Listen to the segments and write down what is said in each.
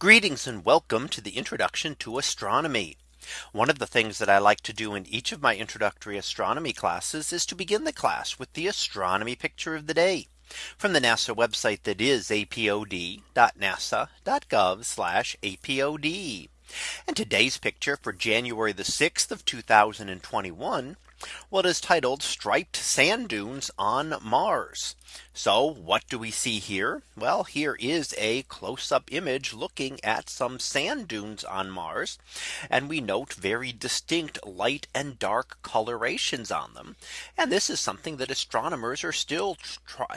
Greetings and welcome to the introduction to astronomy. One of the things that I like to do in each of my introductory astronomy classes is to begin the class with the astronomy picture of the day from the NASA website that is apod.nasa.gov apod. And today's picture for January the 6th of 2021 what is titled striped sand dunes on Mars. So what do we see here? Well, here is a close up image looking at some sand dunes on Mars. And we note very distinct light and dark colorations on them. And this is something that astronomers are still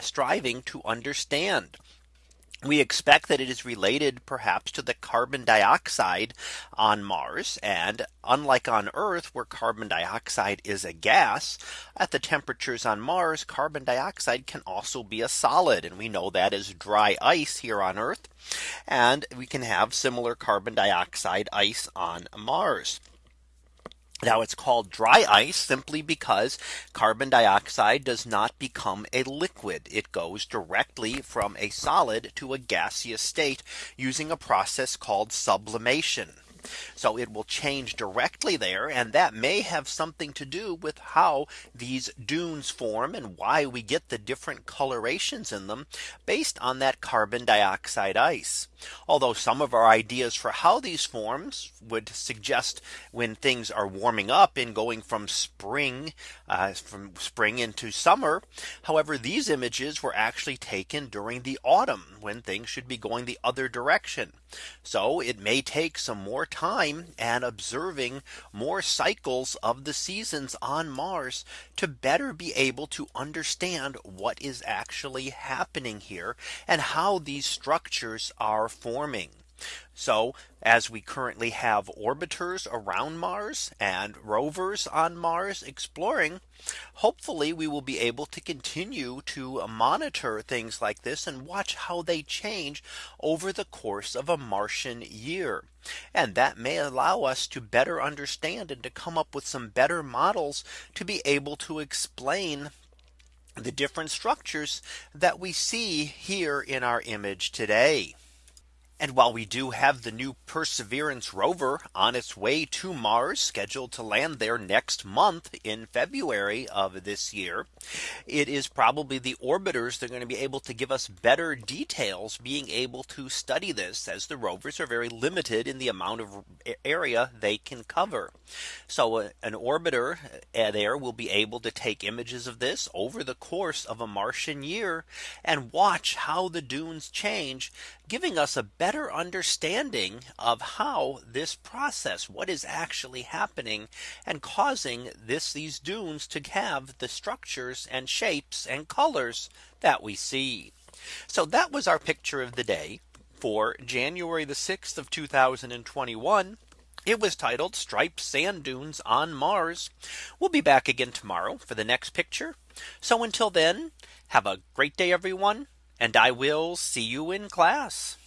striving to understand. We expect that it is related perhaps to the carbon dioxide on Mars. And unlike on Earth, where carbon dioxide is a gas, at the temperatures on Mars, carbon dioxide can also be a solid. And we know that is dry ice here on Earth. And we can have similar carbon dioxide ice on Mars. Now it's called dry ice simply because carbon dioxide does not become a liquid. It goes directly from a solid to a gaseous state using a process called sublimation. So it will change directly there. And that may have something to do with how these dunes form and why we get the different colorations in them based on that carbon dioxide ice. Although some of our ideas for how these forms would suggest when things are warming up and going from spring uh, from spring into summer. However, these images were actually taken during the autumn when things should be going the other direction. So it may take some more time and observing more cycles of the seasons on Mars to better be able to understand what is actually happening here and how these structures are forming. So as we currently have orbiters around Mars and rovers on Mars exploring, hopefully we will be able to continue to monitor things like this and watch how they change over the course of a Martian year. And that may allow us to better understand and to come up with some better models to be able to explain the different structures that we see here in our image today. And while we do have the new Perseverance rover on its way to Mars scheduled to land there next month in February of this year, it is probably the orbiters that are going to be able to give us better details being able to study this as the rovers are very limited in the amount of area they can cover. So uh, an orbiter uh, there will be able to take images of this over the course of a Martian year and watch how the dunes change, giving us a better better understanding of how this process, what is actually happening and causing this these dunes to have the structures and shapes and colors that we see. So that was our picture of the day for January the 6th of 2021. It was titled striped sand dunes on Mars. We'll be back again tomorrow for the next picture. So until then, have a great day, everyone. And I will see you in class.